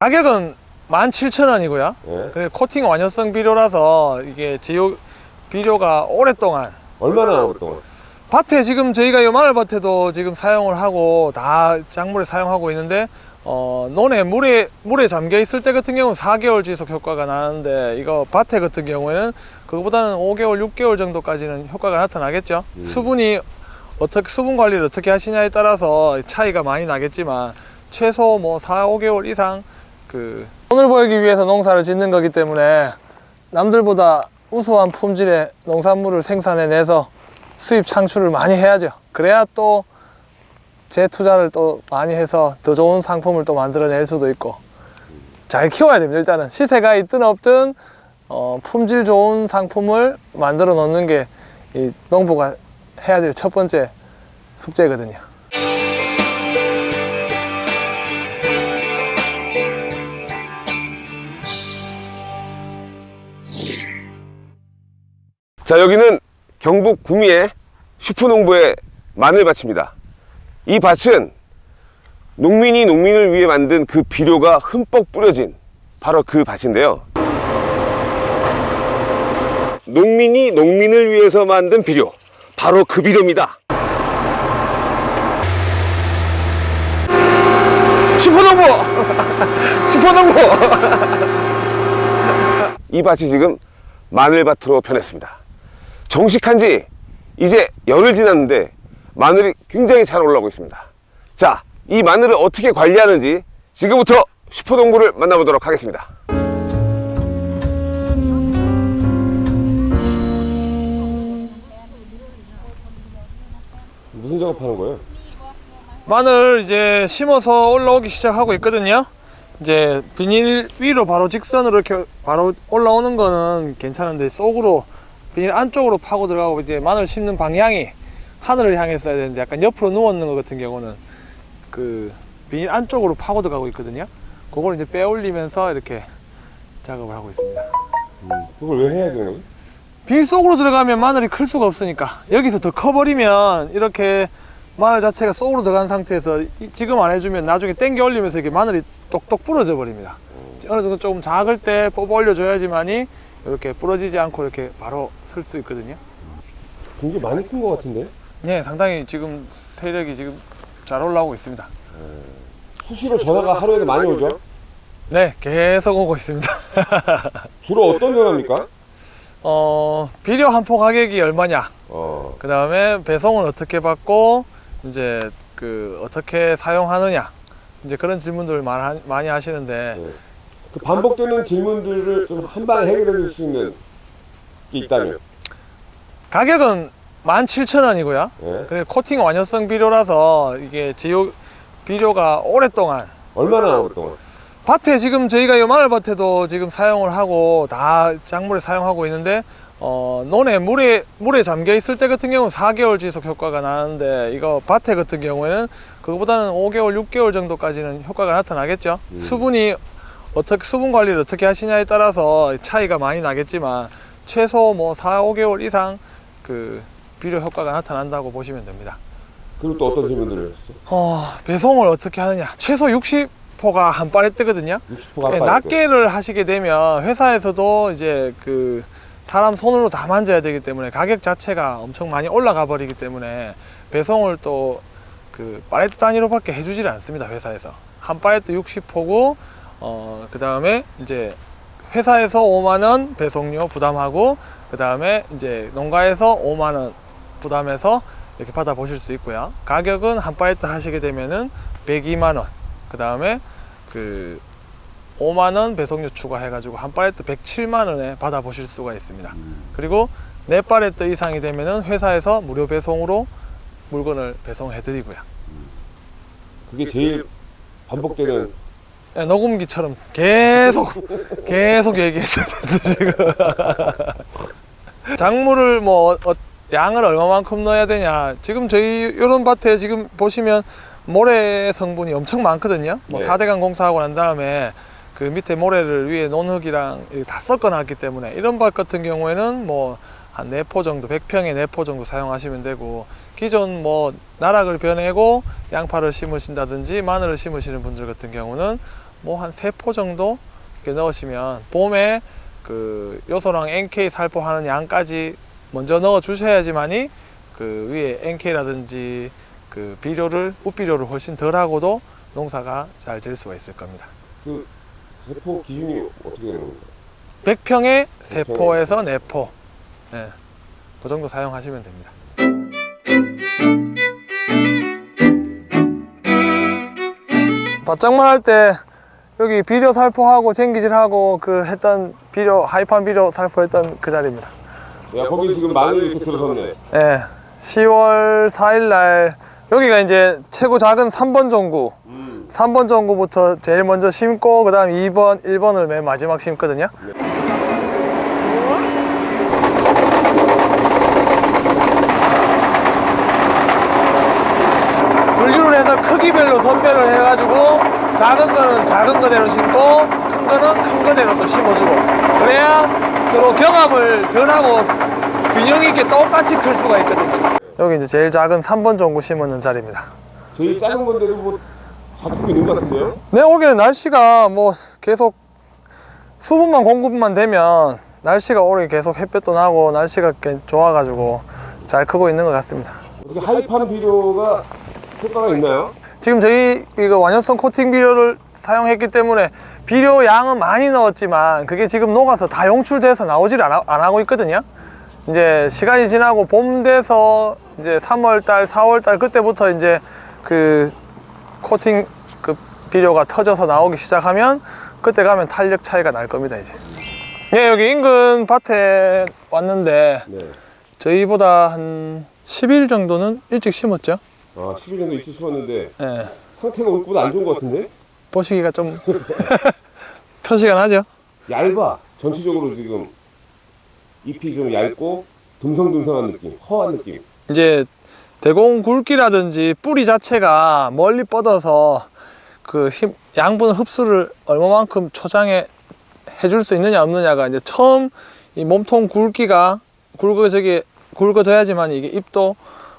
가격은 17,000원이고요. 예. 그리고 코팅 완효성 비료라서 이게 지효 비료가 오랫동안 얼마나 오랫동안? 밭에 지금 저희가 이 마늘 밭에도 지금 사용을 하고 다 작물에 사용하고 있는데 어, 논에 물에 물에 잠겨 있을 때 같은 경우는 4개월 지속 효과가 나는데 이거 밭에 같은 경우에는 그거보다는 5개월, 6개월 정도까지는 효과가 나타나겠죠. 음. 수분이 어떻게 수분 관리를 어떻게 하시냐에 따라서 차이가 많이 나겠지만 최소 뭐 4, 5개월 이상 그 돈을 벌기 위해서 농사를 짓는 거기 때문에 남들보다 우수한 품질의 농산물을 생산해내서 수입 창출을 많이 해야죠. 그래야 또 재투자를 또 많이 해서 더 좋은 상품을 또 만들어낼 수도 있고 잘 키워야 됩니다. 일단은 시세가 있든 없든 어, 품질 좋은 상품을 만들어 놓는 게 이 농부가 해야 될 첫 번째 숙제거든요. 자 여기는 경북 구미의 슈퍼농부의 마늘밭입니다 이 밭은 농민이 농민을 위해 만든 그 비료가 흠뻑 뿌려진 바로 그 밭인데요. 농민이 농민을 위해서 만든 비료 바로 그 비료입니다. 슈퍼농부! 슈퍼농부! 이 밭이 지금 마늘밭으로 변했습니다. 정식한 지 이제 열흘 지났는데 마늘이 굉장히 잘 올라오고 있습니다 자 이 마늘을 어떻게 관리하는지 지금부터 슈퍼농부를 만나보도록 하겠습니다 무슨 작업하는 거예요? 마늘 이제 심어서 올라오기 시작하고 있거든요. 이제 비닐 위로 바로 직선으로 이렇게 바로 올라오는 거는 괜찮은데 속으로 비닐 안쪽으로 파고 들어가고 이제 마늘 심는 방향이 하늘을 향했어야 되는데 약간 옆으로 누웠는 것 같은 경우는 그 비닐 안쪽으로 파고 들어가고 있거든요. 그걸 이제 빼올리면서 이렇게 작업을 하고 있습니다. 그걸 왜 해야 되는 거예요? 빌 속으로 들어가면 마늘이 클 수가 없으니까 여기서 더 커버리면 이렇게 마늘 자체가 속으로 들어간 상태에서 이- 지금 안 해주면 나중에 당겨 올리면서 이렇게 마늘이 똑똑 부러져 버립니다 어느 정도 조금 작을 때 뽑아 올려줘야지만이 이렇게 부러지지 않고 이렇게 바로 설 수 있거든요 굉장히 많이 큰 것 같은데? 네 상당히 지금 세력이 지금 잘 올라오고 있습니다 수시로 전화가 하루에도 많이 오죠? 네 계속 오고 있습니다 주로 어떤 전화입니까? 어 비료 한 포 가격이 얼마냐 어, 그 다음에 배송은 어떻게 받고 이제 그 어떻게 사용하느냐 이제 그런 질문들을 많이, 많이 하시는데 네. 그 반복되는 질문들을 좀 한 방에 해결해 줄 수 있는 게 있다면 가격은 17,000원이고요 예? 그리고 코팅 완효성 비료라서 이게 지효 비료가 오랫동안 얼마나 오랫동안? 밭에 지금 저희가 이 마늘밭에도 지금 사용을 하고 다 작물에 사용하고 있는데 어, 논에 물에 물에 잠겨 있을 때 같은 경우는 4개월 지속 효과가 나는데 이거 밭에 같은 경우에는 그거보다는 5개월, 6개월 정도까지는 효과가 나타나겠죠. 음. 수분이 어떻게 수분 관리를 어떻게 하시냐에 따라서 차이가 많이 나겠지만 최소 뭐 4, 5개월 이상 그 비료 효과가 나타난다고 보시면 됩니다. 그리고 또 어떤 질문들을? 어, 배송을 어떻게 하느냐? 최소 60포가 한 발에 뜨거든요. 60%가 네, 낱개를 하시게 되면 회사에서도 이제 그 사람 손으로 다 만져야 되기 때문에 가격 자체가 엄청 많이 올라가 버리기 때문에 배송을 또그 팔레트 단위로 밖에 해주질 않습니다 회사에서 한 팔레트 60포고 어 그 다음에 이제 회사에서 5만 원 배송료 부담하고 그 다음에 이제 농가에서 5만 원 부담해서 이렇게 받아 보실 수 있고요 가격은 한 팔레트 하시게 되면은 102만 원 그 다음에 그 5만 원 배송료 추가해가지고 한 팔레트 107만 원에 받아 보실 수가 있습니다. 그리고 네 팔레트 이상이 되면은 회사에서 무료 배송으로 물건을 배송해 드리고요. 그게 제일 반복되는 예, 녹음기처럼 계속 계속 얘기해 줘야 되는데 지금 작물을 뭐 어, 양을 얼마만큼 넣어야 되냐 지금 저희 이런 밭에 지금 보시면 모래 성분이 엄청 많거든요 뭐 네. 4대강 공사하고 난 다음에 그 밑에 모래를 위에 논흙이랑 다 섞어놨기 때문에 이런 밭 같은 경우에는 뭐한네포 정도, 100평에 네포 정도 사용하시면 되고 기존 뭐 나락을 변해고 양파를 심으신다든지 마늘을 심으시는 분들 같은 경우는 뭐한세포 정도 이렇게 넣으시면 봄에 그 요소랑 NK 살포하는 양까지 먼저 넣어 주셔야지만이 그 위에 NK라든지 그 비료를 우비료를 훨씬 덜하고도 농사가 잘 될 수가 있을 겁니다. 그 세포 기준이 어떻게 되는 겁니까? 100평에 세포에서 네포 네. 그 정도 사용하시면 됩니다. 바짝만 할 때 여기 비료 살포하고 쟁기질하고 그 했던 비료 하이판 비료 살포했던 그 자리입니다. 야 거기 지금 마늘 이렇게 들어섰네. 예. 10월 4일 날 여기가 이제 최고 작은 3번 종구. 음. 3번 종구부터 제일 먼저 심고 그 다음 2번, 1번을 맨 마지막 심거든요. 분류를 해서 크기별로 선별을 해가지고 작은 거는 작은 거대로 심고 큰 거는 큰 거대로 또 심어주고 그래야 서로 경합을 덜 하고 균형 있게 똑같이 클 수가 있거든요. 여기 이제 제일 작은 3번 종구 심는 자리입니다. 제일 작은 건데도 뭐 잡고 있는 것 같은데요? 네, 올해는 날씨가 뭐 계속 수분만 공급만 되면 날씨가 올해 계속 햇볕도 나고 날씨가 꽤 좋아가지고 잘 크고 있는 것 같습니다. 어떻게 하이파는 비료가 효과가 있나요? 지금 저희 이거 완연성 코팅 비료를 사용했기 때문에 비료 양은 많이 넣었지만 그게 지금 녹아서 다 용출돼서 나오질 않아, 안 하고 있거든요. 이제 시간이 지나고 봄 돼서 이제 3월달, 4월달 그때부터 이제 그 코팅 그 비료가 터져서 나오기 시작하면 그때 가면 탄력 차이가 날 겁니다 이제. 예, 여기 인근 밭에 왔는데 네. 저희보다 한 10일 정도는 일찍 심었죠. 아 10일 정도 일찍 심었는데 예. 상태가 우리보다 안 좋은 것 같은데? 보시기가 좀 표시가 나죠. 얇아. 전체적으로 지금 잎이 좀 얇고 듬성듬성한 느낌, 허한 느낌. 이제 대공 굵기라든지 뿌리 자체가 멀리 뻗어서 그 힘, 양분 흡수를 얼마만큼 초장에 해줄 수 있느냐 없느냐가 이제 처음 이 몸통 굵기가 굵어지게 굵어져야지만 이게 입도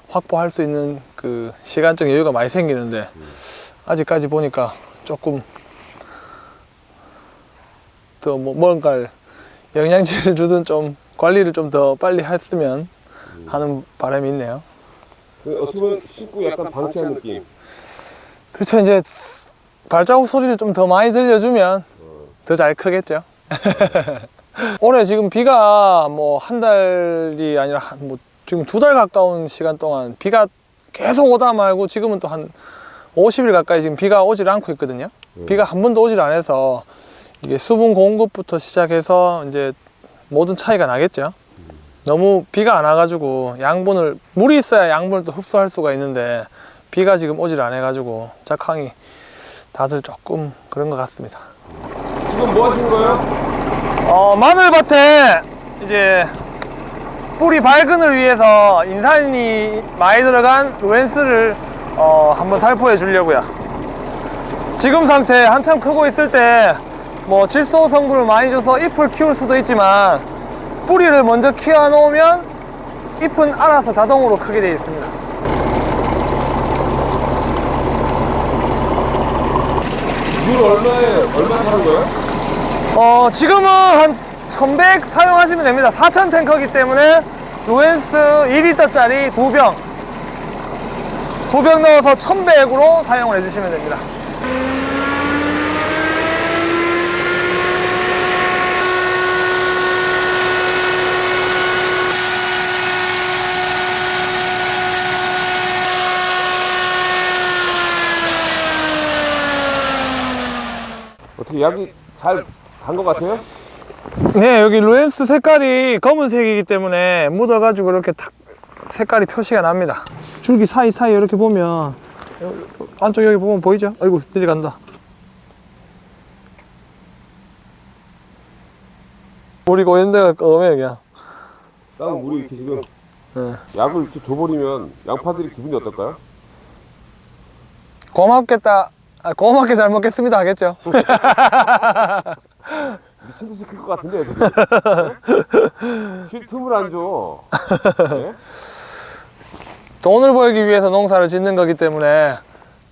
확보할 수 있는 그 시간적 여유가 많이 생기는데 아직까지 보니까 조금 더 뭐 뭔가를 영양제를 주든 좀 관리를 좀 더 빨리 했으면 하는 바람이 있네요. 그 어떻게 보면 심고 약간 방치한 느낌. 그렇죠. 이제 발자국 소리를 좀 더 많이 들려주면 더 잘 크겠죠. 올해 지금 비가 뭐 한 달이 아니라 한뭐 지금 두 달 가까운 시간 동안 비가 계속 오다 말고 지금은 또한 50일 가까이 지금 비가 오질 않고 있거든요. 비가 한 번도 오질 않아서 이게 수분 공급부터 시작해서 이제 모든 차이가 나겠죠. 너무 비가 안 와가지고 양분을 물이 있어야 양분을 또 흡수할 수가 있는데 비가 지금 오질 않아 가지고 작황이 다들 조금 그런 것 같습니다. 지금 뭐 하시는 거예요? 어, 마늘밭에 이제 뿌리 발근을 위해서 인산이 많이 들어간 루엔스를 어, 한번 살포해 주려고요. 지금 상태 한참 크고 있을 때 뭐 질소 성분을 많이 줘서 잎을 키울 수도 있지만 뿌리를 먼저 키워 놓으면 잎은 알아서 자동으로 크게 되어 있습니다. 물 얼마에 얼마 타는 거예요? 어, 지금은 한 1100 사용하시면 됩니다. 4000 탱커기 때문에 루엔스 2리터짜리 두 병. 두병 넣어서 1100으로 사용을 해주시면 됩니다. 어떻게 약이 잘 간 것 같아요? 네, 여기 루엔스 색깔이 검은색이기 때문에 묻어가지고 이렇게 탁 색깔이 표시가 납니다. 줄기 사이사이 이렇게 보면 여- 안쪽 여기 보면 보이죠? 아이고 내려간다. 우리 고연대가 검해 그냥. 땅 물이 이렇게 지금 네. 약을 이렇게 줘버리면 양파들이 기분이 어떨까요? 고맙겠다 아, 고맙게 잘 먹겠습니다 하겠죠. 미친 듯이 클 것 같은데 애들이 쉴 틈을 안 줘. 네? 돈을 벌기 위해서 농사를 짓는 거기 때문에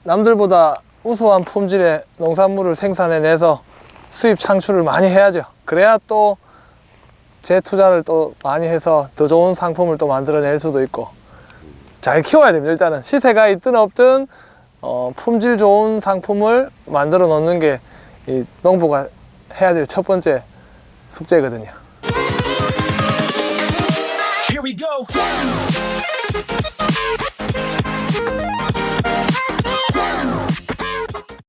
남들보다 우수한 품질의 농산물을 생산해내서 수입 창출을 많이 해야죠. 그래야 또 재투자를 또 많이 해서 더 좋은 상품을 또 만들어낼 수도 있고 잘 키워야 됩니다. 일단은 시세가 있든 없든 어, 품질 좋은 상품을 만들어 놓는 게 이 농부가 해야 될 첫 번째 숙제거든요.